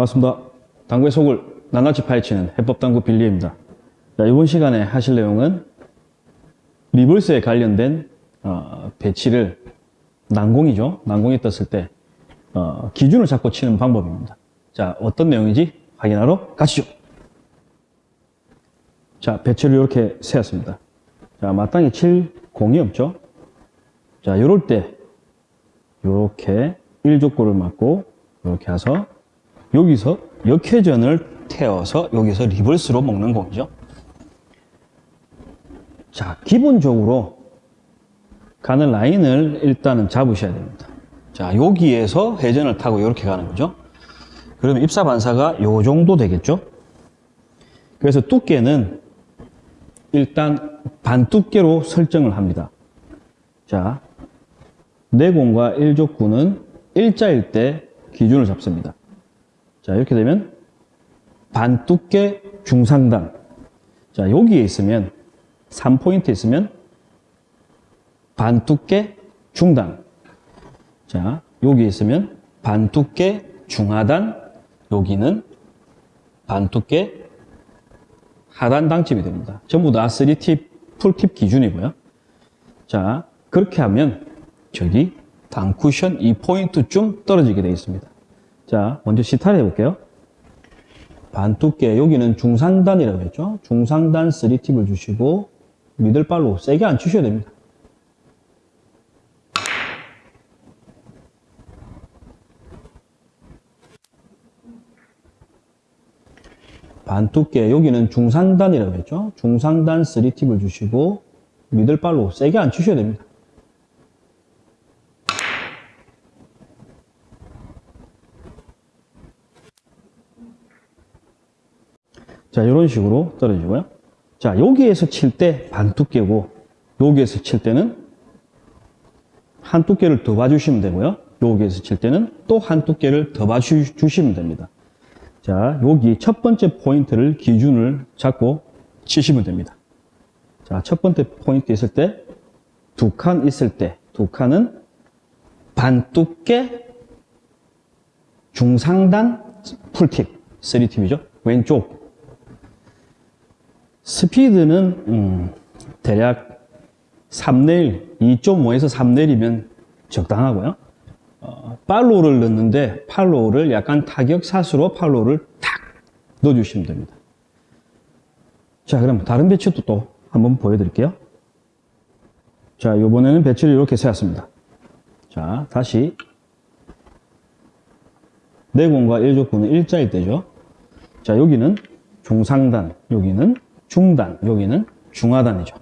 반갑습니다. 당구의 속을 낱낱이 파헤치는 해법당구 빌리입니다. 자, 이번 시간에 하실 내용은 reverse에 관련된 어, 배치를 난공이죠. 난공이 떴을 때 어, 기준을 잡고 치는 방법입니다. 자, 어떤 내용인지 확인하러 가시죠. 자, 배치를 이렇게 세웠습니다. 자, 마땅히 칠 공이 없죠. 자, 이럴 때 이렇게 1족구를 맞고 이렇게 해서 여기서 역회전을 태워서 여기서 리버스로 먹는 공이죠. 자, 기본적으로 가는 라인을 일단은 잡으셔야 됩니다. 자, 여기에서 회전을 타고 이렇게 가는 거죠. 그러면 입사 반사가 요 정도 되겠죠. 그래서 두께는 일단 반두께로 설정을 합니다. 자, 내공과 1족구는 일자일 때 기준을 잡습니다. 자, 이렇게 되면 반두께 중상단. 자, 여기에 있으면 3포인트 있으면 반두께 중단. 자, 여기 있으면 반두께 중하단. 여기는 반두께 하단 당집이 됩니다. 전부 다 3팁, 풀팁 기준이고요. 자, 그렇게 하면 저기 단쿠션 2포인트쯤 떨어지게 되어 있습니다. 자, 먼저 시타를 해볼게요. 반두께, 여기는 중상단이라고 했죠. 중상단 3팁을 주시고 미들발로 세게 안 치셔야 됩니다. 반두께, 여기는 중상단이라고 했죠. 중상단 3팁을 주시고 미들발로 세게 안 치셔야 됩니다. 자, 이런 식으로 떨어지고요. 자, 여기에서 칠 때 반 두께고, 여기에서 칠 때는 한 두께를 더 봐주시면 되고요. 여기에서 칠 때는 또 한 두께를 더 봐주시면 됩니다. 자, 여기 첫 번째 포인트를 기준을 잡고 치시면 됩니다. 자, 첫 번째 포인트 있을 때, 두 칸 있을 때, 두 칸은 반 두께 중상단 풀팁, 3팁이죠. 왼쪽 스피드는 음, 대략 3내일, 2.5에서 3내일이면 적당하고요. 어, follow를 넣는데 follow를 약간 타격샷으로 follow를 탁 넣어주시면 됩니다. 자, 그럼 다른 배치도 또 한번 보여드릴게요. 자, 이번에는 배치를 이렇게 세웠습니다. 자, 다시 내공과 1족구는 일자일 때죠. 자, 여기는 중상단, 여기는 중단, 여기는 중하단이죠.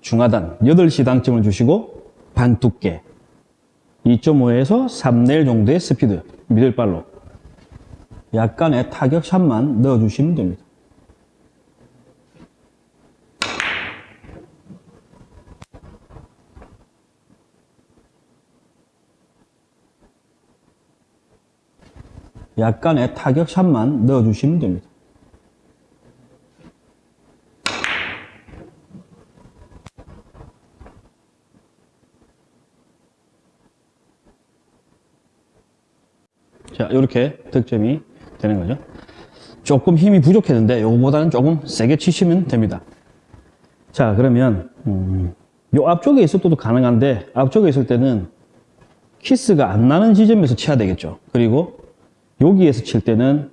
중하단, 8시 당점을 주시고 반 두께 2.5에서 3내일 정도의 스피드, 미들발로 약간의 타격샷만 넣어주시면 됩니다. 약간의 타격샷만 넣어주시면 됩니다. 자, 이렇게 득점이 되는 거죠. 조금 힘이 부족했는데 요거보다는 조금 세게 치시면 됩니다. 자, 그러면 음, 요 앞쪽에 있을 때도 가능한데 앞쪽에 있을 때는 키스가 안 나는 지점에서 쳐야 되겠죠. 그리고 여기에서 칠 때는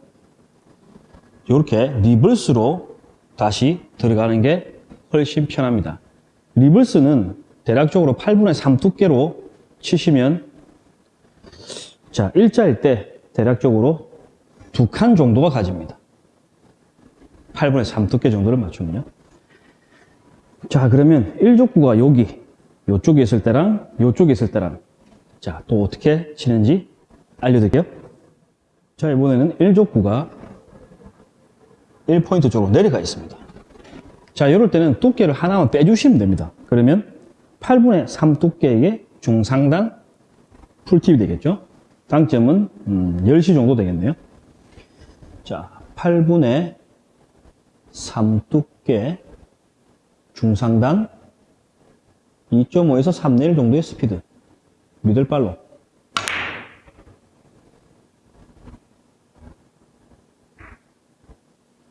이렇게 reverse로 다시 들어가는 게 훨씬 편합니다. reverse는 대략적으로 8분의 3 두께로 치시면 자, 일자일 때 대략적으로 두 칸 정도가 가집니다. 8분의 3 두께 정도를 맞추면요. 자, 그러면 1족구가 여기, 요쪽에 있을 때랑 요쪽에 있을 때랑 자, 또 어떻게 치는지 알려드릴게요. 자, 이번에는 1족구가 1포인트 쪽으로 내려가 있습니다. 자, 이럴 때는 두께를 하나만 빼주시면 됩니다. 그러면 8분의 3 두께의 중상단 풀팁이 되겠죠. 당점은 음, 10시 정도 되겠네요. 자, 8분의 3 두께 중상단 2.5에서 3내일 정도의 스피드. 미들발로.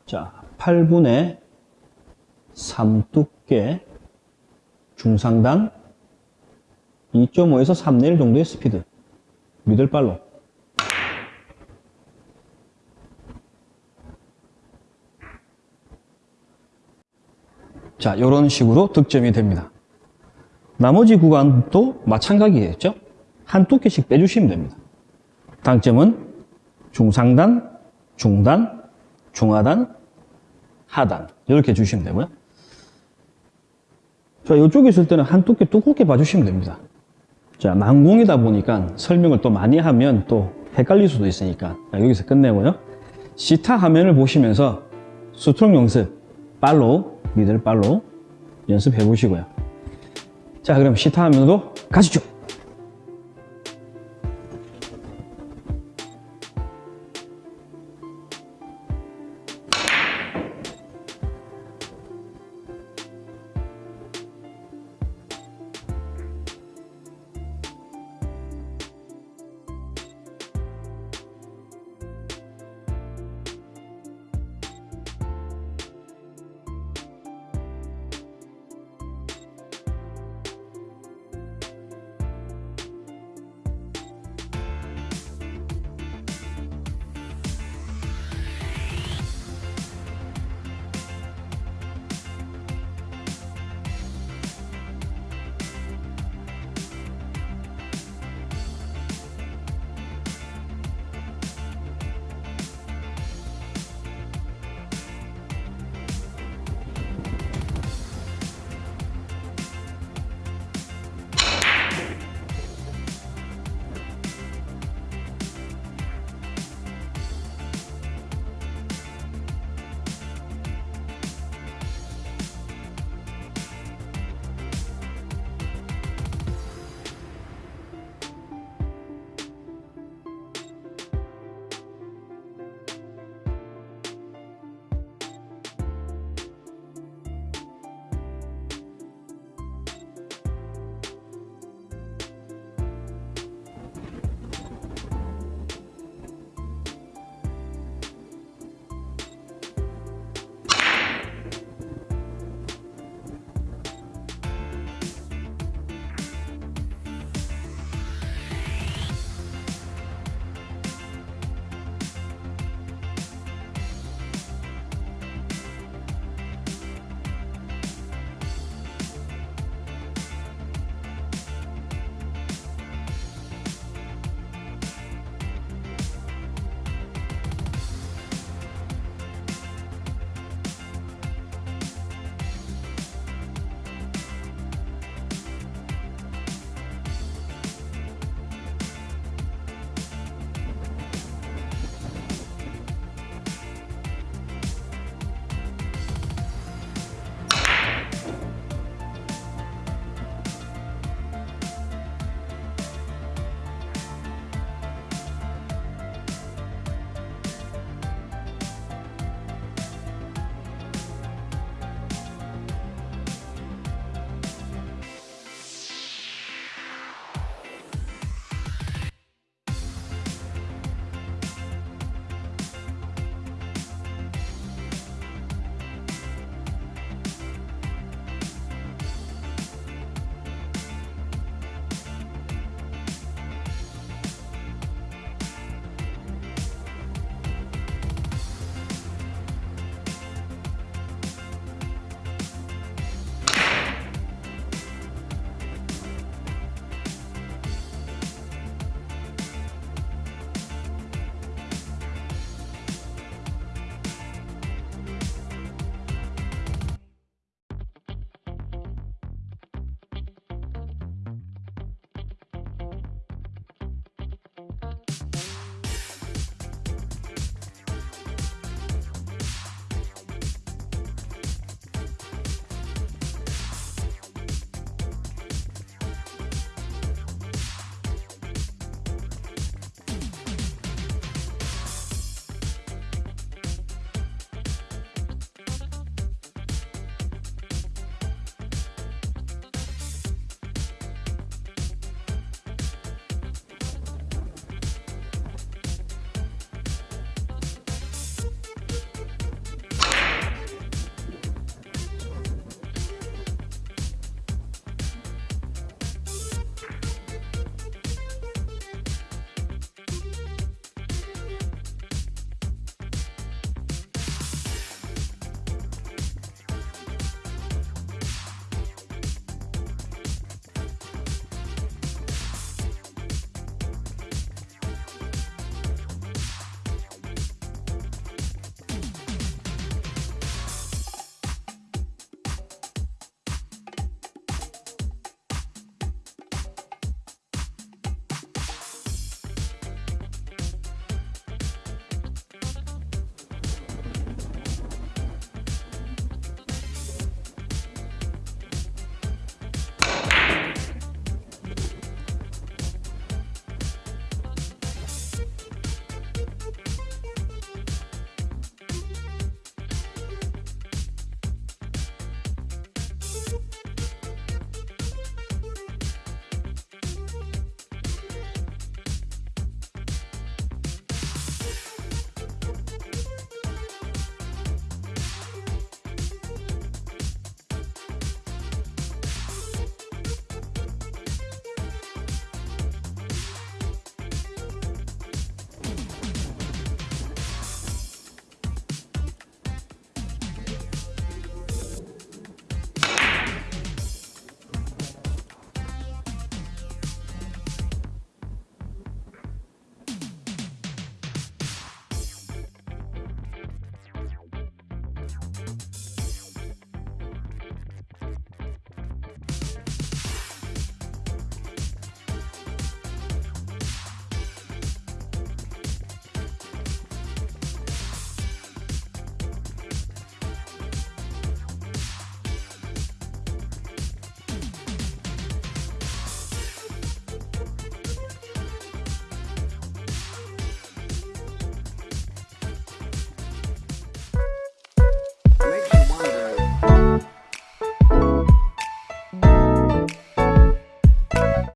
자, 8분의 3 두께 중상단 2.5에서 3내 1 정도의 스피드 미들 발로 자, 이런 식으로 득점이 됩니다. 나머지 구간도 마찬가지겠죠? 한 두께씩 빼주시면 됩니다. 당점은 중상단, 중단, 중하단, 하단 이렇게 주시면 되고요. 자, 이쪽에 있을 때는 한 두께 두껍게 봐주시면 됩니다. 자, 난공이다 보니까 설명을 또 많이 하면 또 헷갈릴 수도 있으니까 자, 여기서 끝내고요. 시타 화면을 보시면서 수트롱 연습, 팔로우, 미들 팔로우 연습해 보시고요. 자, 그럼 시타 화면으로 가시죠.